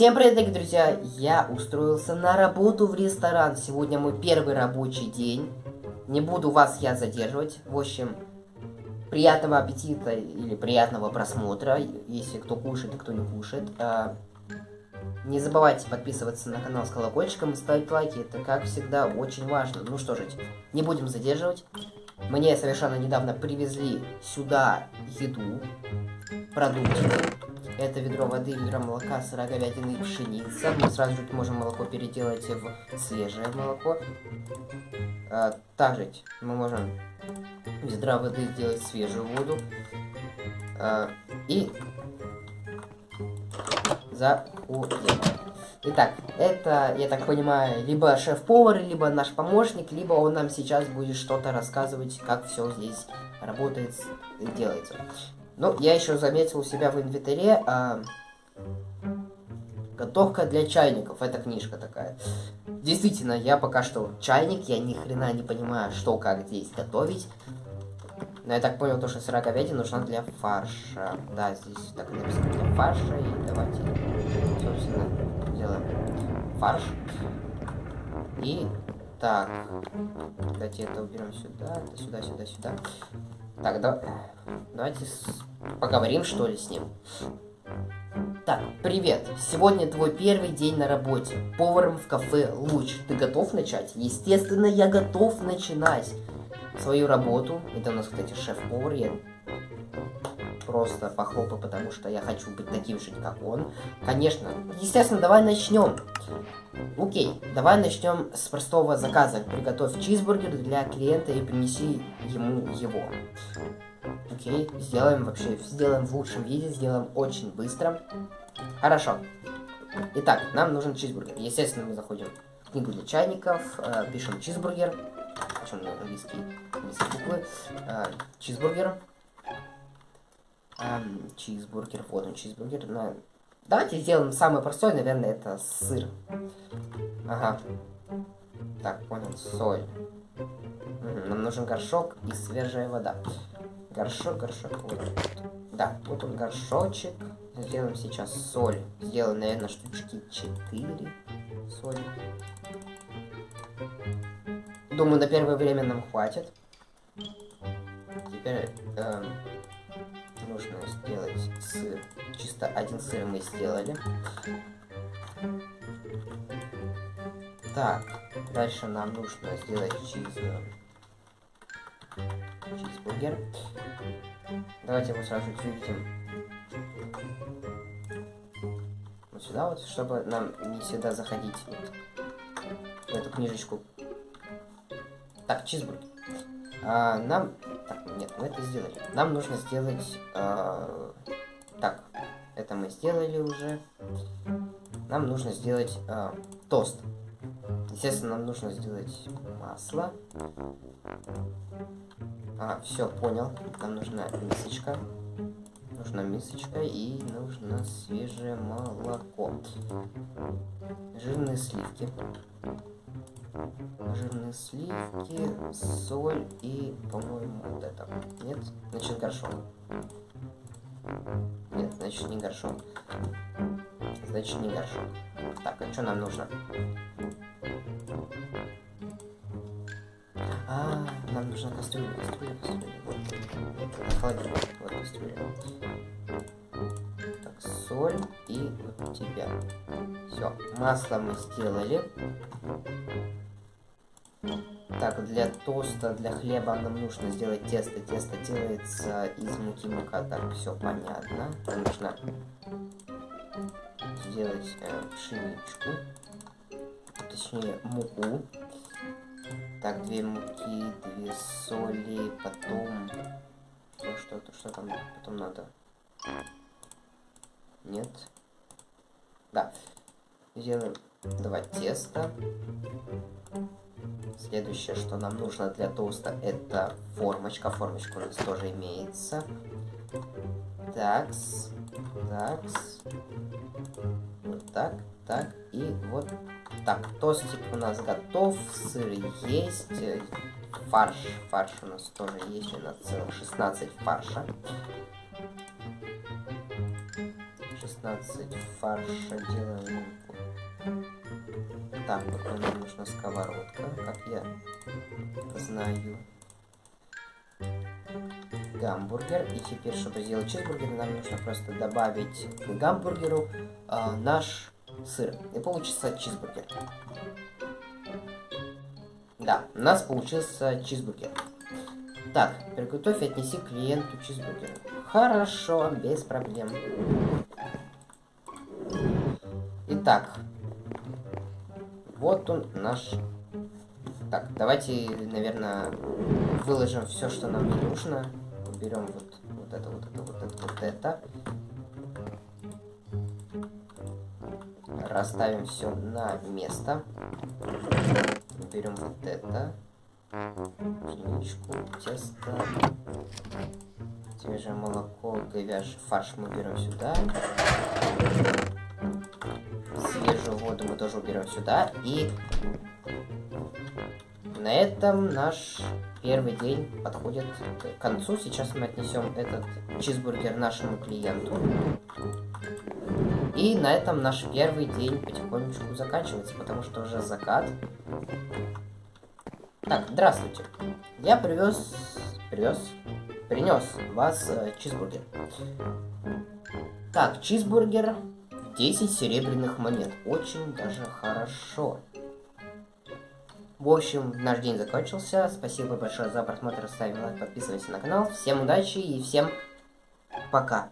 Всем привет, дорогие друзья! Я устроился на работу в ресторан. Сегодня мой первый рабочий день. Не буду вас я задерживать. В общем, приятного аппетита или приятного просмотра, если кто кушает и кто не кушает. А, не забывайте подписываться на канал с колокольчиком и ставить лайки. Это, как всегда, очень важно. Ну что же, не будем задерживать. Мне совершенно недавно привезли сюда еду, продукты. Это ведро воды, ведро молока, сыра, говядины и пшеница. Мы сразу же можем молоко переделать в свежее молоко. А, также мы можем ведра воды сделать свежую воду. А, и заходим. Итак, это, я так понимаю, либо шеф-повар, либо наш помощник, либо он нам сейчас будет что-то рассказывать, как все здесь работает делается. Ну, я еще заметил у себя в инвентаре а, готовка для чайников. Это книжка такая. Действительно, я пока что чайник, я ни хрена не понимаю, что как здесь готовить. Но я так понял, то, что сыра говядина нужна для фарша. Да, здесь так написано для фарша. И давайте, собственно, делаем фарш. И так, давайте это уберем сюда, сюда, сюда, сюда. Так, да, давайте с... поговорим, что ли, с ним. Так, привет. Сегодня твой первый день на работе. Поваром в кафе Луч. Ты готов начать? Естественно, я готов начинать свою работу. Это у нас, кстати, шеф-повар. Я просто похлопаю, потому что я хочу быть таким же, как он. Конечно. Естественно, давай начнем. Окей, давай начнем с простого заказа. Приготовь чизбургер для клиента и принеси ему его. Окей, сделаем вообще, сделаем в лучшем виде, сделаем очень быстро. Хорошо. Итак, нам нужен чизбургер. Естественно, мы заходим в книгу для чайников, э, пишем чизбургер, причем на английские, буквы, э, чизбургер. Эм, чизбургер, вот он чизбургер. На... Давайте сделаем самый простой, наверное, это сыр. Ага. Так, понял, соль. Угу, нам нужен горшок и свежая вода. Горшок, горшок, вот. Да, вот он горшочек. Сделаем сейчас соль. Сделаем, наверное, штучки 4 соли. Думаю, на первое время нам хватит. Теперь э, сделать сыр. Чисто один сыр мы сделали. Так, дальше нам нужно сделать чиз... чизбургер. Давайте его сразу выведем вот сюда вот, чтобы нам не всегда заходить в эту книжечку. Так, чизбургер. А, нам... Так, нет, мы это сделали. Нам нужно сделать... А... Так, это мы сделали уже. Нам нужно сделать а, тост. Естественно, нам нужно сделать масло. А, все, понял. Нам нужна мисочка. Нужна мисочка и нужно свежее молоко. Жирные сливки. Жирные сливки, соль и, по-моему, вот это. Нет? Значит, горшок. Нет, значит, не горшок. Значит, не горшок. Так, а что нам нужно? А, нам нужна кастрюля, кастрюля, кастрюля. Вот, холодильник, вот кастрюля. Так, соль и вот тебя. Все, масло мы сделали. Так, для тоста, для хлеба нам нужно сделать тесто. Тесто делается из муки мука. Так, все понятно. Нужно сделать э, пшеничку. Точнее, муку. Так, две муки, две соли, потом... Что-то, что там потом надо? Нет. Да. Сделаем два теста. Следующее, что нам нужно для тоста, это формочка. Формочка у нас тоже имеется. Такс. Такс. Вот так, так и вот так. Тостик у нас готов, сыр есть, фарш. Фарш у нас тоже есть, у нас целых 16 фарша. 16 фарша делаем. Так, вот нам нужна сковородка, как я знаю. Гамбургер. И теперь, чтобы сделать чизбургер, нам нужно просто добавить к гамбургеру э, наш сыр. И получится чизбургер. Да, у нас получился чизбургер. Так, приготовь и отнеси клиенту чизбургер. Хорошо, без проблем. Итак, вот он наш... Так, давайте, наверное, выложим все, что нам не нужно. Берем вот, вот это, вот это, вот это, вот это. Расставим все на место. Берем вот это пшеничку, тесто, свежее молоко, говяжий фарш мы берем сюда. Свежую воду мы тоже уберем сюда. И на этом наш первый день подходит к концу. Сейчас мы отнесем этот чизбургер нашему клиенту. И на этом наш первый день потихонечку заканчивается, потому что уже закат. Так, здравствуйте. Я привез, привез, принес вас э, чизбургер. Так, чизбургер 10 серебряных монет. Очень даже хорошо. В общем, наш день закончился. Спасибо большое за просмотр. Ставь лайк, подписывайся на канал. Всем удачи и всем пока.